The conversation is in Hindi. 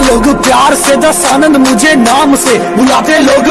लोग प्यार से दस आनंद मुझे नाम से। बुलाते लोग